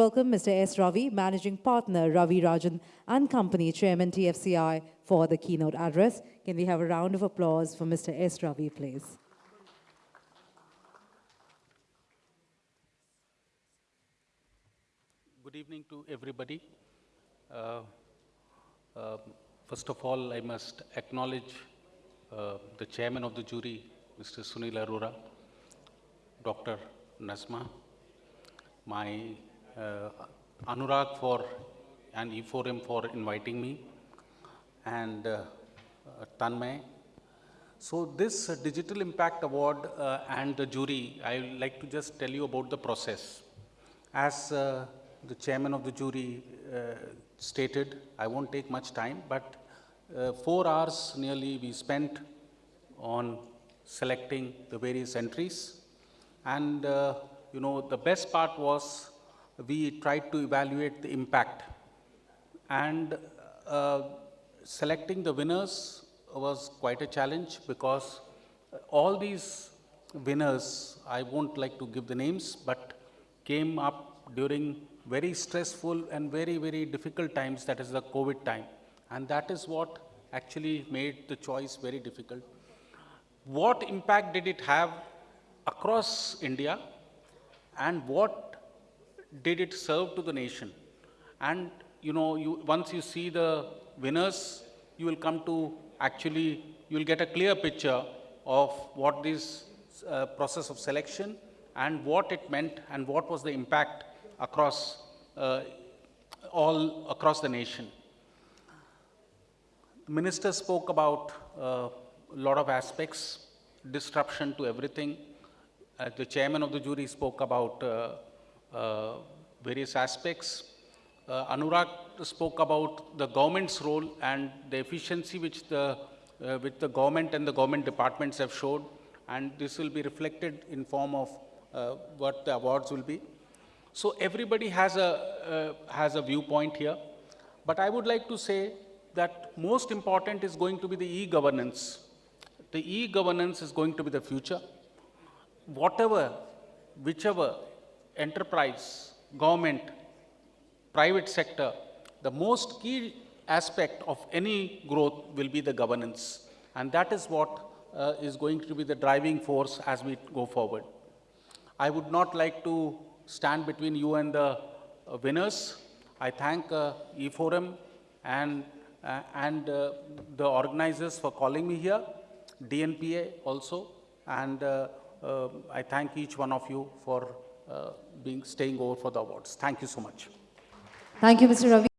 Welcome Mr. S. Ravi, Managing Partner, Ravi Rajan and Company, Chairman TFCI, for the keynote address. Can we have a round of applause for Mr. S. Ravi, please? Good evening to everybody. Uh, uh, first of all, I must acknowledge uh, the chairman of the jury, Mr. Sunil Arora, Dr. Nazma, my Anurag for and E4M for inviting me, and uh, uh, Tanmay. So this uh, Digital Impact Award uh, and the jury, I would like to just tell you about the process. As uh, the chairman of the jury uh, stated, I won't take much time, but uh, four hours nearly we spent on selecting the various entries. And, uh, you know, the best part was we tried to evaluate the impact. And uh, selecting the winners was quite a challenge because all these winners, I won't like to give the names, but came up during very stressful and very, very difficult times, that is the COVID time. And that is what actually made the choice very difficult. What impact did it have across India and what did it serve to the nation? And you know, you, once you see the winners, you will come to actually, you will get a clear picture of what this uh, process of selection and what it meant and what was the impact across uh, all across the nation. The minister spoke about uh, a lot of aspects, disruption to everything. Uh, the chairman of the jury spoke about uh, uh, various aspects. Uh, Anurag spoke about the government's role and the efficiency which the, uh, which the government and the government departments have showed, and this will be reflected in form of uh, what the awards will be. So everybody has a, uh, has a viewpoint here, but I would like to say that most important is going to be the e-governance. The e-governance is going to be the future. Whatever, whichever enterprise, government, private sector, the most key aspect of any growth will be the governance. And that is what uh, is going to be the driving force as we go forward. I would not like to stand between you and the uh, winners. I thank uh, E4M and, uh, and uh, the organizers for calling me here, DNPA also, and uh, uh, I thank each one of you for being staying over for the awards. Thank you so much. Thank you, Mr. Ravi.